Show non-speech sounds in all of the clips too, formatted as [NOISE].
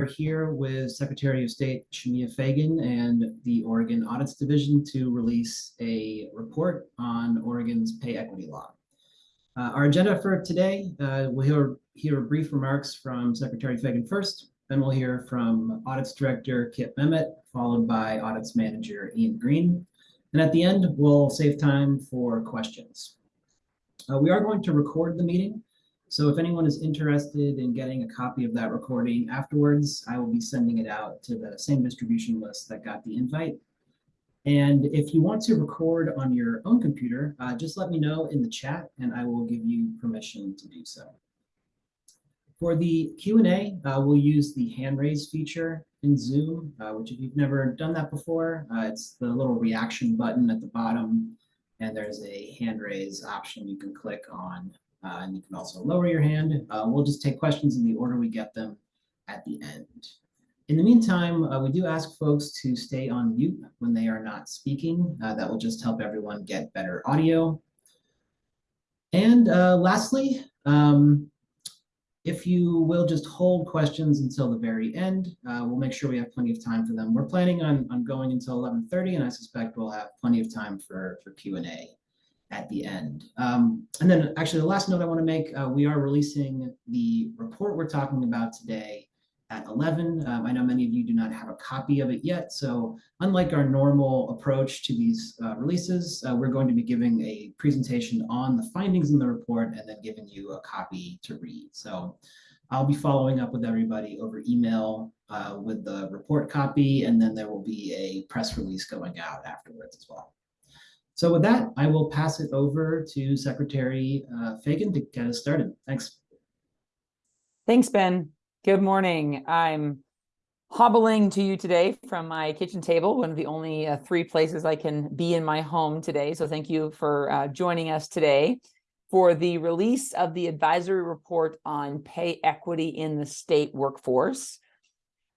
We're here with Secretary of State Shemia Fagan and the Oregon Audits Division to release a report on Oregon's pay equity law. Uh, our agenda for today, uh, we'll hear, hear brief remarks from Secretary Fagan first, then we'll hear from Audits Director Kip Memmott, followed by Audits Manager Ian Green. And at the end, we'll save time for questions. Uh, we are going to record the meeting, so if anyone is interested in getting a copy of that recording afterwards, I will be sending it out to the same distribution list that got the invite. And if you want to record on your own computer, uh, just let me know in the chat and I will give you permission to do so. For the Q&A, uh, we'll use the hand raise feature in Zoom, uh, which if you've never done that before, uh, it's the little reaction button at the bottom and there's a hand raise option you can click on uh, and you can also lower your hand. Uh, we'll just take questions in the order we get them at the end. In the meantime, uh, we do ask folks to stay on mute when they are not speaking. Uh, that will just help everyone get better audio. And uh, lastly, um, if you will just hold questions until the very end, uh, we'll make sure we have plenty of time for them. We're planning on, on going until 11.30, and I suspect we'll have plenty of time for, for Q&A at the end. Um, and then actually the last note I want to make, uh, we are releasing the report we're talking about today at 11. Um, I know many of you do not have a copy of it yet. So unlike our normal approach to these uh, releases, uh, we're going to be giving a presentation on the findings in the report and then giving you a copy to read. So I'll be following up with everybody over email uh, with the report copy, and then there will be a press release going out afterwards as well. So with that, I will pass it over to Secretary uh, Fagan to get us started. Thanks. Thanks, Ben. Good morning. I'm hobbling to you today from my kitchen table, one of the only uh, three places I can be in my home today. So thank you for uh, joining us today for the release of the advisory report on pay equity in the state workforce.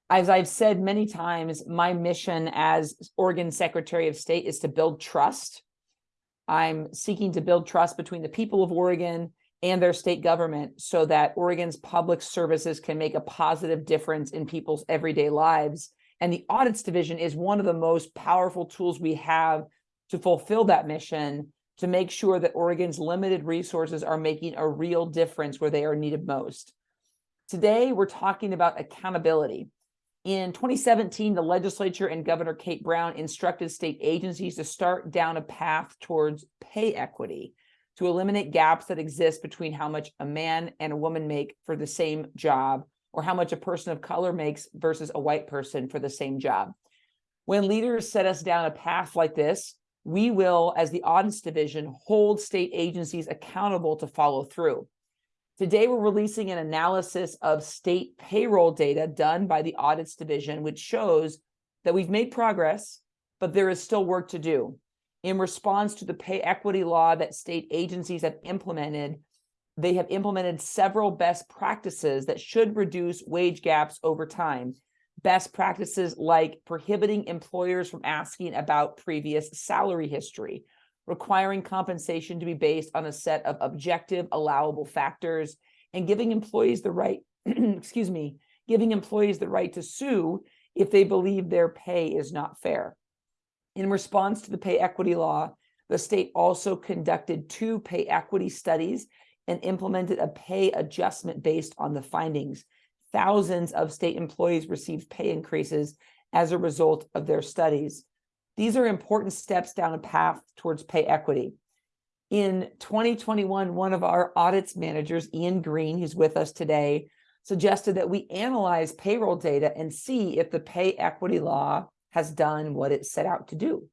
As I've said many times, my mission as Oregon Secretary of State is to build trust I'm seeking to build trust between the people of Oregon and their state government so that Oregon's public services can make a positive difference in people's everyday lives. And the audits division is one of the most powerful tools we have to fulfill that mission to make sure that Oregon's limited resources are making a real difference where they are needed most. Today, we're talking about accountability. In 2017, the legislature and Governor Kate Brown instructed state agencies to start down a path towards pay equity to eliminate gaps that exist between how much a man and a woman make for the same job or how much a person of color makes versus a white person for the same job. When leaders set us down a path like this, we will, as the audits division, hold state agencies accountable to follow through. Today, we're releasing an analysis of state payroll data done by the audits division, which shows that we've made progress, but there is still work to do. In response to the pay equity law that state agencies have implemented, they have implemented several best practices that should reduce wage gaps over time. Best practices like prohibiting employers from asking about previous salary history, requiring compensation to be based on a set of objective allowable factors and giving employees the right, [CLEARS THROAT] excuse me, giving employees the right to sue if they believe their pay is not fair. In response to the pay equity law, the state also conducted two pay equity studies and implemented a pay adjustment based on the findings. Thousands of state employees received pay increases as a result of their studies. These are important steps down a path towards pay equity. In 2021, one of our audits managers, Ian Green, who's with us today, suggested that we analyze payroll data and see if the pay equity law has done what it set out to do.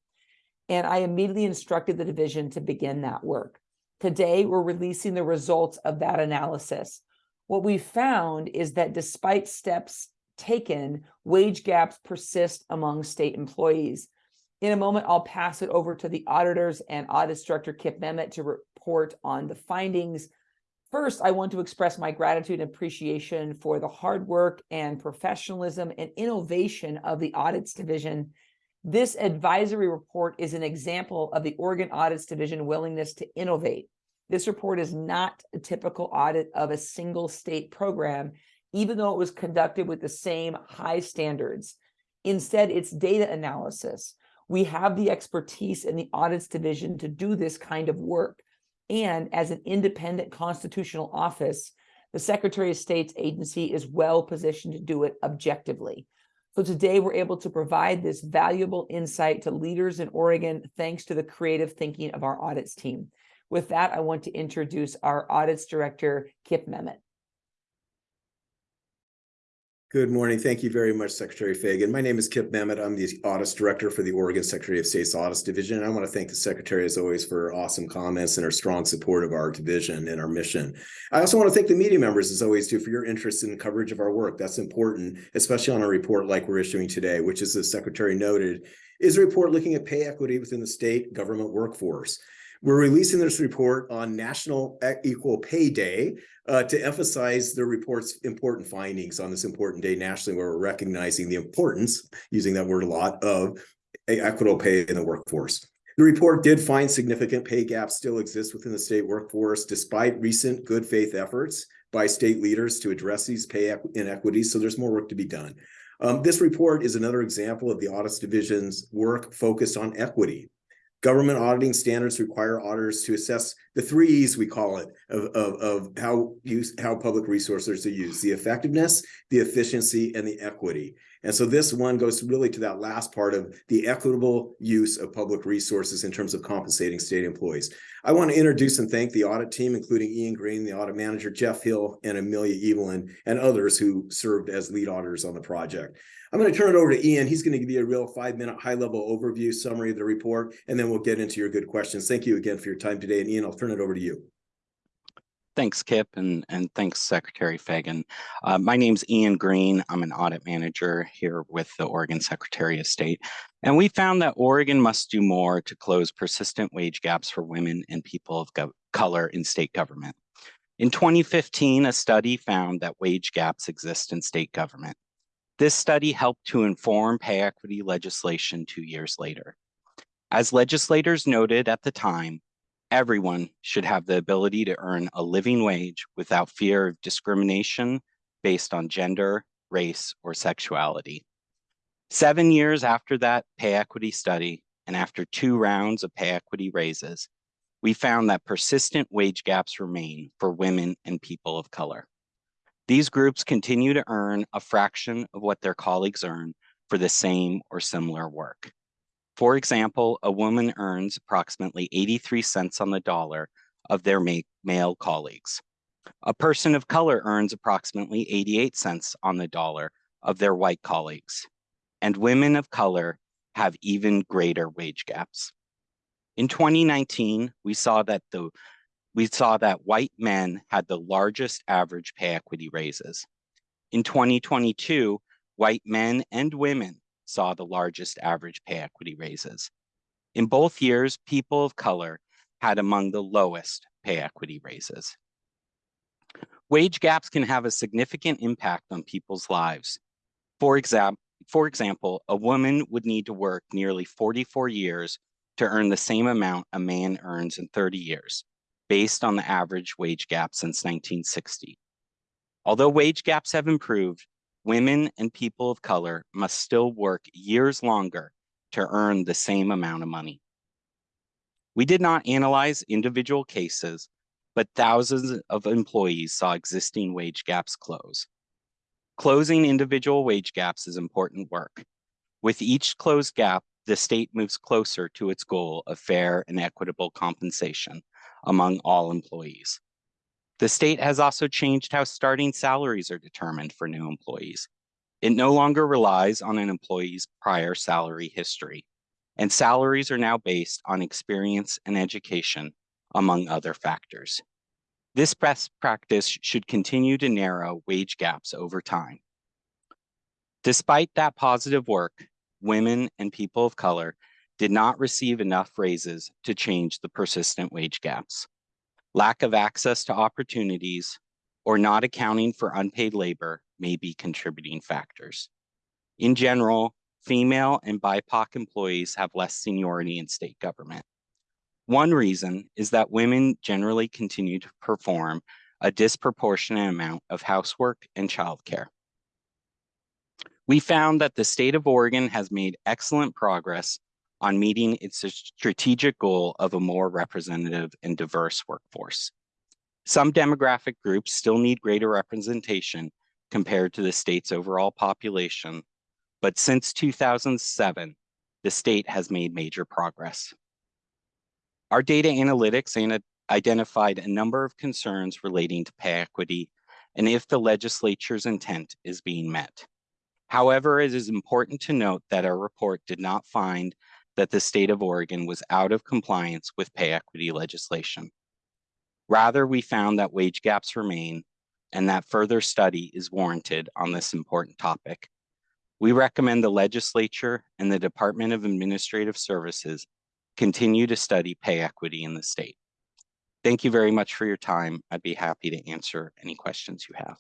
And I immediately instructed the division to begin that work. Today, we're releasing the results of that analysis. What we found is that despite steps taken, wage gaps persist among state employees. In a moment, I'll pass it over to the auditors and audit director Kip Memmott to report on the findings. First, I want to express my gratitude and appreciation for the hard work and professionalism and innovation of the audits division. This advisory report is an example of the Oregon Audits Division willingness to innovate. This report is not a typical audit of a single state program. even though it was conducted with the same high standards. Instead, it's data analysis. We have the expertise in the audits division to do this kind of work. And as an independent constitutional office, the Secretary of State's agency is well positioned to do it objectively. So today we're able to provide this valuable insight to leaders in Oregon, thanks to the creative thinking of our audits team. With that, I want to introduce our audits director, Kip Memmott. Good morning. Thank you very much, Secretary Fagan. My name is Kip Memmott. I'm the Audits Director for the Oregon Secretary of State's Audits Division. And I want to thank the Secretary, as always, for her awesome comments and her strong support of our division and our mission. I also want to thank the media members, as always, too, for your interest in coverage of our work. That's important, especially on a report like we're issuing today, which, as the Secretary noted, is a report looking at pay equity within the state government workforce. We're releasing this report on National Equal Pay Day uh, to emphasize the report's important findings on this important day nationally, where we're recognizing the importance, using that word a lot, of equitable pay in the workforce. The report did find significant pay gaps still exist within the state workforce, despite recent good faith efforts by state leaders to address these pay inequities. So there's more work to be done. Um, this report is another example of the Audits Division's work focused on equity Government auditing standards require auditors to assess the three E's we call it of, of, of how use how public resources are used, the effectiveness, the efficiency, and the equity. And so this one goes really to that last part of the equitable use of public resources in terms of compensating state employees. I want to introduce and thank the audit team, including Ian Green, the audit manager, Jeff Hill, and Amelia Evelyn, and others who served as lead auditors on the project. I'm going to turn it over to Ian. He's going to give you a real five minute high level overview summary of the report, and then we'll get into your good questions. Thank you again for your time today. And Ian, I'll turn it over to you. Thanks, Kip, and, and thanks, Secretary Fagan. Uh, my name's Ian Green. I'm an audit manager here with the Oregon Secretary of State. And we found that Oregon must do more to close persistent wage gaps for women and people of color in state government. In 2015, a study found that wage gaps exist in state government. This study helped to inform pay equity legislation two years later. As legislators noted at the time, everyone should have the ability to earn a living wage without fear of discrimination based on gender, race, or sexuality. Seven years after that pay equity study, and after two rounds of pay equity raises, we found that persistent wage gaps remain for women and people of color. These groups continue to earn a fraction of what their colleagues earn for the same or similar work. For example, a woman earns approximately 83 cents on the dollar of their male colleagues. A person of color earns approximately 88 cents on the dollar of their white colleagues. And women of color have even greater wage gaps. In 2019, we saw that the we saw that white men had the largest average pay equity raises. In 2022, white men and women saw the largest average pay equity raises. In both years, people of color had among the lowest pay equity raises. Wage gaps can have a significant impact on people's lives. For, exam for example, a woman would need to work nearly 44 years to earn the same amount a man earns in 30 years based on the average wage gap since 1960. Although wage gaps have improved, women and people of color must still work years longer to earn the same amount of money. We did not analyze individual cases, but thousands of employees saw existing wage gaps close. Closing individual wage gaps is important work. With each closed gap, the state moves closer to its goal of fair and equitable compensation among all employees. The state has also changed how starting salaries are determined for new employees. It no longer relies on an employee's prior salary history, and salaries are now based on experience and education, among other factors. This best practice should continue to narrow wage gaps over time. Despite that positive work, women and people of color did not receive enough raises to change the persistent wage gaps. Lack of access to opportunities or not accounting for unpaid labor may be contributing factors. In general, female and BIPOC employees have less seniority in state government. One reason is that women generally continue to perform a disproportionate amount of housework and childcare. We found that the state of Oregon has made excellent progress on meeting its strategic goal of a more representative and diverse workforce. Some demographic groups still need greater representation compared to the state's overall population, but since 2007, the state has made major progress. Our data analytics identified a number of concerns relating to pay equity and if the legislature's intent is being met. However, it is important to note that our report did not find that the state of Oregon was out of compliance with pay equity legislation. Rather, we found that wage gaps remain and that further study is warranted on this important topic. We recommend the legislature and the Department of Administrative Services continue to study pay equity in the state. Thank you very much for your time. I'd be happy to answer any questions you have.